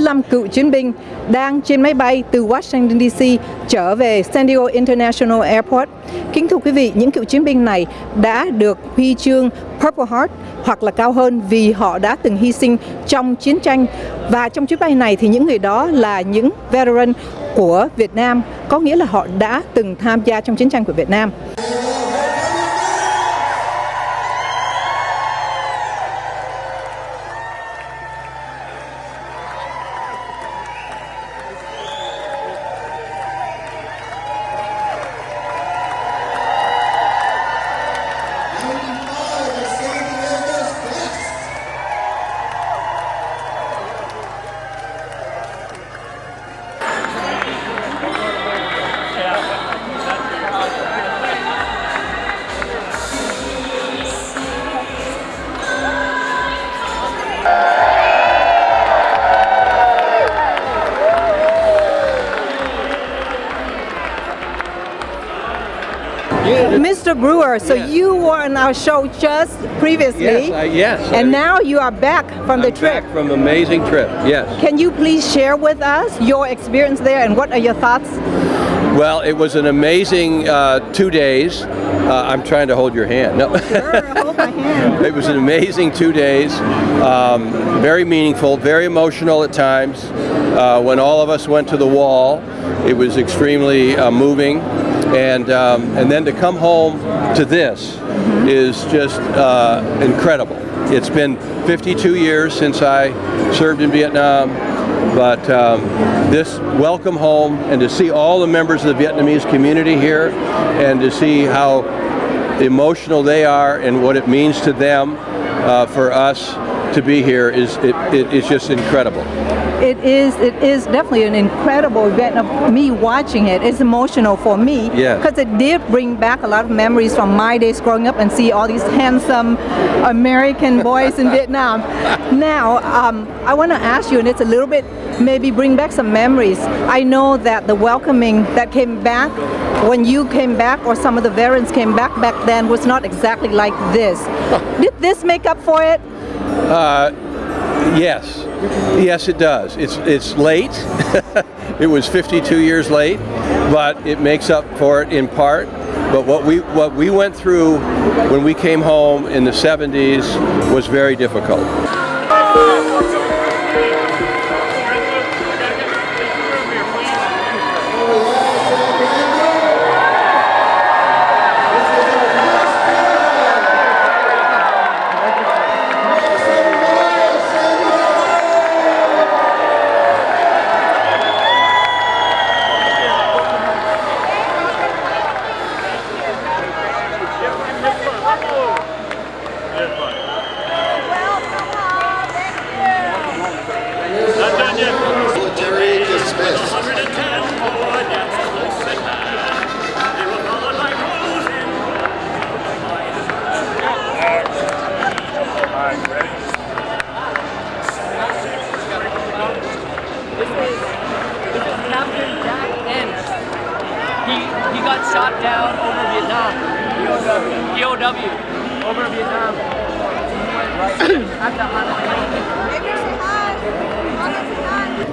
45 cựu chiến binh đang trên máy bay từ Washington DC trở về San Diego International Airport. Kính thưa quý vị, những cựu chiến binh này đã được huy chương Purple Heart hoặc là cao hơn vì họ đã từng hy sinh trong chiến tranh và trong chuyến bay này thì những người đó là những veteran của Việt Nam có nghĩa là họ đã từng tham gia trong chiến tranh của Việt Nam. Mr. Brewer, so Yes. you were on our show just previously. Yes, I- yes, And I- now you are back from the I'm trip. Back from amazing trip. Yes. Can you please share with us your experience there and what are your thoughts? Well, it was an amazing uh, two days. Uh, I'm trying to hold your hand. No. Sure, hold my hand. it was an amazing two days. Um, very meaningful, very emotional at times. Uh, when all of us went to the wall, it was extremely uh, moving. And um, and then to come home to this is just uh, incredible. It's been 52 years since I served in Vietnam. But um, this welcome home and to see all the members of the Vietnamese community here and to see how emotional they are and what it means to them uh, for us to be here is it, it, it's just incredible. It is it is definitely an incredible event of me watching it. It's emotional for me Yeah. because it did bring back a lot of memories from my days growing up and see all these handsome American boys in Vietnam. Now, um, I want to ask you, and it's a little bit maybe bring back some memories. I know that the welcoming that came back when you came back or some of the veterans came back back then was not exactly like this. Did this make up for it? Uh, yes, yes it does. It's, it's late. it was 52 years late, but it makes up for it in part. But what we, what we went through when we came home in the 70s was very difficult.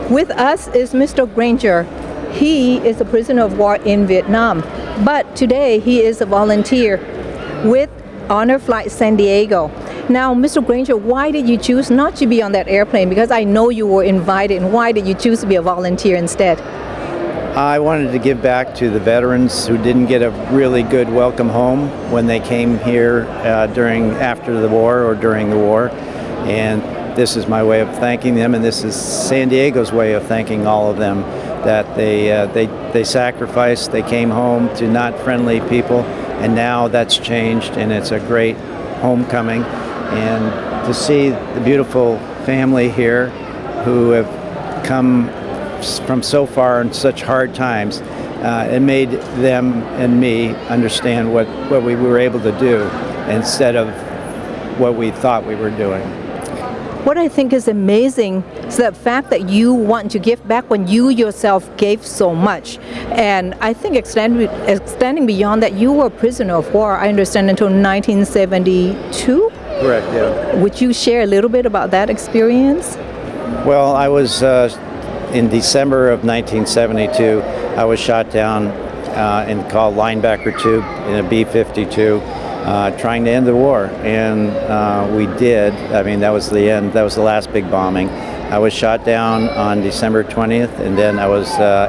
With us is Mr. Granger. He is a prisoner of war in Vietnam, but today he is a volunteer with Honor Flight San Diego. Now, Mr. Granger, why did you choose not to be on that airplane? Because I know you were invited, and why did you choose to be a volunteer instead? I wanted to give back to the veterans who didn't get a really good welcome home when they came here uh, during after the war or during the war, and this is my way of thanking them, and this is San Diego's way of thanking all of them that they uh, they they sacrificed, they came home to not friendly people, and now that's changed, and it's a great homecoming, and to see the beautiful family here who have come from so far in such hard times. Uh, it made them and me understand what, what we were able to do instead of what we thought we were doing. What I think is amazing is the fact that you want to give back when you yourself gave so much. And I think extending, extending beyond that, you were a prisoner of war, I understand, until 1972. Correct, yeah. Would you share a little bit about that experience? Well, I was uh, in December of 1972. I was shot down uh, and called Linebacker II in a B-52, uh, trying to end the war, and uh, we did. I mean, that was the end. That was the last big bombing. I was shot down on December 20th, and then I was uh,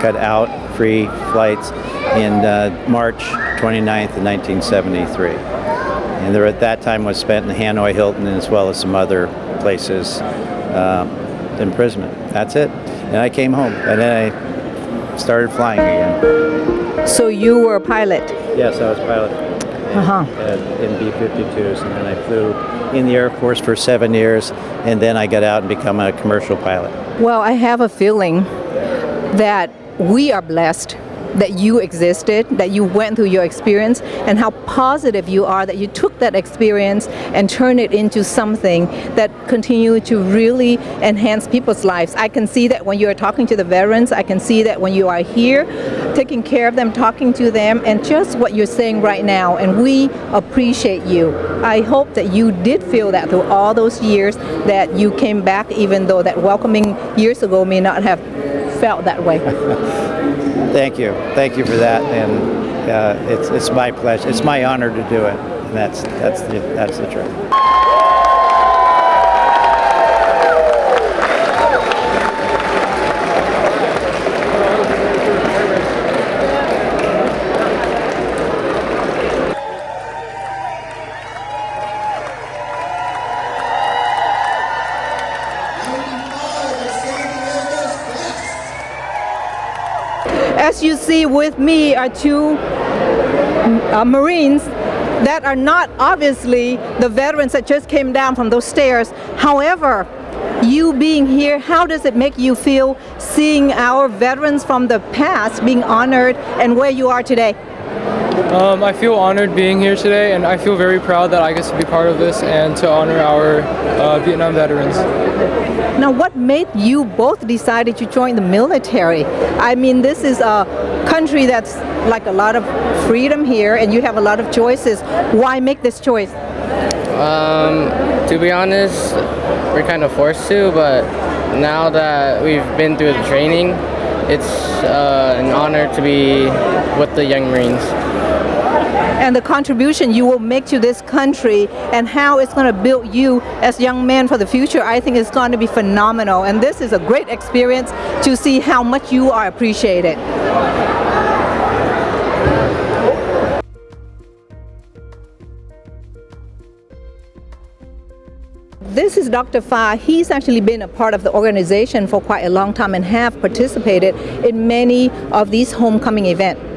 cut out free flights in uh, March 29th 1973. And there at that time was spent in Hanoi Hilton as well as some other places uh, imprisonment. That's it. And I came home and then I started flying again. So you were a pilot. Yes, I was a pilot Uh, in B-52s and then I flew in the Air Force for seven years and then I got out and become a commercial pilot. Well, I have a feeling that we are blessed that you existed, that you went through your experience, and how positive you are that you took that experience and turned it into something that continued to really enhance people's lives. I can see that when you are talking to the veterans, I can see that when you are here, taking care of them, talking to them, and just what you're saying right now, and we appreciate you. I hope that you did feel that through all those years that you came back, even though that welcoming years ago may not have felt that way. Thank you. Thank you for that. And uh, it's, it's my pleasure. It's my honor to do it. And that's, that's, the, that's the truth. As you see with me are two uh, Marines that are not obviously the veterans that just came down from those stairs. However, you being here, how does it make you feel seeing our veterans from the past being honored and where you are today? Um, I feel honored being here today, and I feel very proud that I get to be part of this and to honor our uh, Vietnam veterans. Now, what made you both decided to join the military? I mean, this is a country that's like a lot of freedom here, and you have a lot of choices. Why make this choice? Um, to be honest, we're kind of forced to, but now that we've been through the training, it's uh, an honor to be with the Young Marines. And the contribution you will make to this country and how it's going to build you as young men for the future, I think is going to be phenomenal. And this is a great experience to see how much you are appreciated. This is Dr. Fa. He's actually been a part of the organization for quite a long time and have participated in many of these homecoming events.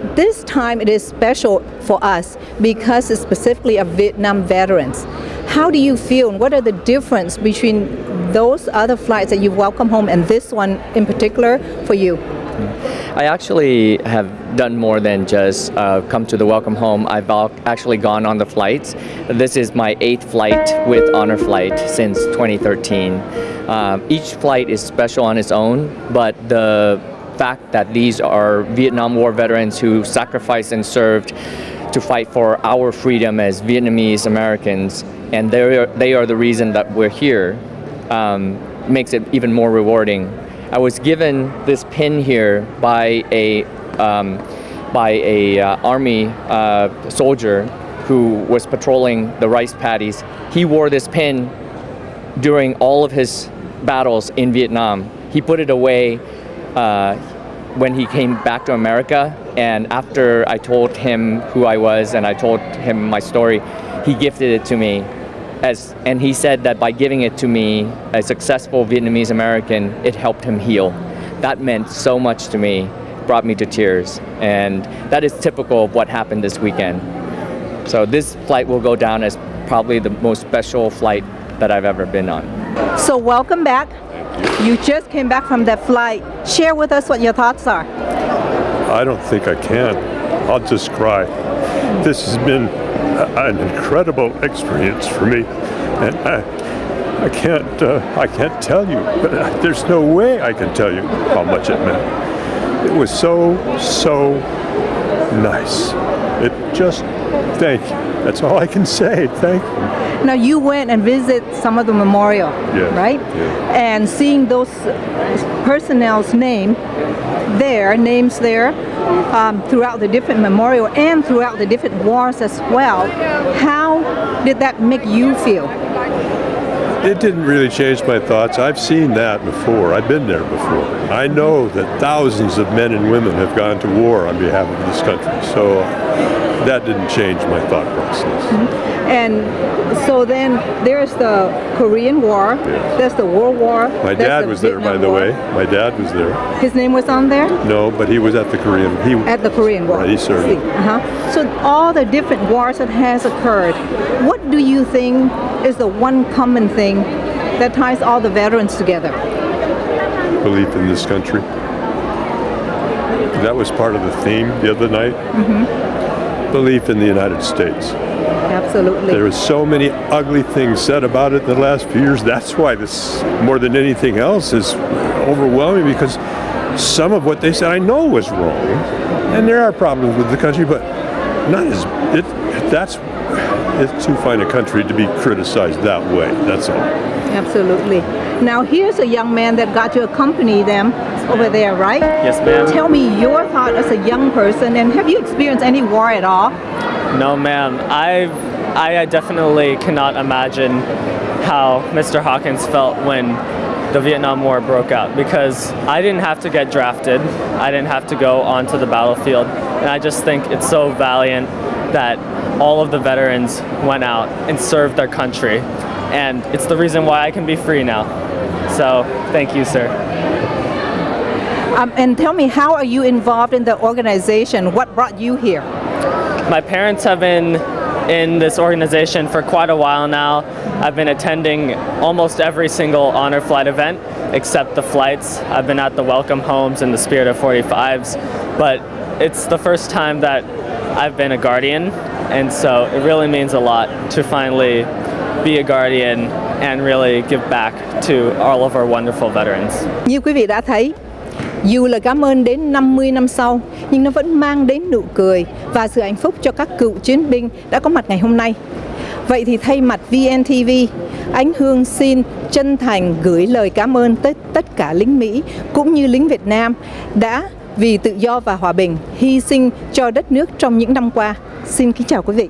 This time it is special for us because it's specifically of Vietnam veterans. How do you feel and what are the difference between those other flights that you welcome home and this one in particular for you? I actually have done more than just uh, come to the welcome home. I've actually gone on the flights. This is my eighth flight with Honor Flight since 2013. Um, each flight is special on its own, but the fact that these are Vietnam War veterans who sacrificed and served to fight for our freedom as Vietnamese Americans, and they are, they are the reason that we're here, um, makes it even more rewarding. I was given this pin here by a um, by a uh, army uh, soldier who was patrolling the rice paddies. He wore this pin during all of his battles in Vietnam. He put it away uh, when he came back to America, and after I told him who I was and I told him my story, he gifted it to me as, and he said that by giving it to me, a successful Vietnamese American, it helped him heal. That meant so much to me, brought me to tears, and that is typical of what happened this weekend. So this flight will go down as probably the most special flight that I've ever been on. So welcome back. You just came back from that flight. Share with us what your thoughts are. I don't think I can. I'll just cry. This has been an incredible experience for me, and I, I can't, uh, I can't tell you. But uh, there's no way I can tell you how much it meant. It was so, so nice. It just Thank you. That's all I can say. Thank you. Now you went and visit some of the memorial, Yes, right? yes. And seeing those personnel's name there, names there, um, throughout the different memorial and throughout the different wars as well. How did that make you feel? It didn't really change my thoughts. I've seen that before. I've been there before. I know that thousands of men and women have gone to war on behalf of this country. So that didn't change my thought process. And so then there's the Korean War, there's the World War. My dad the was there, by the War. way. My dad was there. His name was on there? No, but he was at the Korean. He At the Korean War. Right, he served. Uh-huh. So all the different wars that has occurred, what do you think is the one common thing that ties all the veterans together? belief in this country. That was part of the theme the other night. Belief in the United States. Absolutely. There was so many ugly things said about it in the last few years. That's why this, more than anything else, is overwhelming because some of what they said I know was wrong, and there are problems with the country, but not as it. That's it's too fine a country to be criticized that way. That's all. Absolutely. Now here's a young man that got to accompany them over there, right? Yes, ma'am. Tell me your thought as a young person and have you experienced any war at all? No, ma'am. I've I definitely cannot imagine how Mr. Hawkins felt when the Vietnam War broke out because I didn't have to get drafted. I didn't have to go onto the battlefield. And I just think it's so valiant that all of the veterans went out and served their country. And it's the reason why I can be free now. So, thank you, sir. Um, and tell me, how are you involved in the organization? What brought you here? My parents have been in this organization for quite a while now. I've been attending almost every single honor flight event except the flights. I've been at the welcome homes and the Spirit of 45s, but it's the first time that I've been a guardian, and so it really means a lot to finally be a guardian and really give back to all of our wonderful veterans. Như quý vị đã thấy, dù là cảm ơn đến 50 năm sau, nhưng nó vẫn mang đến nụ cười và sự hạnh phúc cho các cựu chiến binh đã có mặt ngày hôm nay. Vậy thì thay mặt VNTV, Ánh Hương xin chân thành gửi lời cảm ơn tới tất cả lính Mỹ cũng như lính Việt Nam đã vì tự do và hòa bình hy sinh cho đất nước trong những năm qua. Xin kính chào quý vị.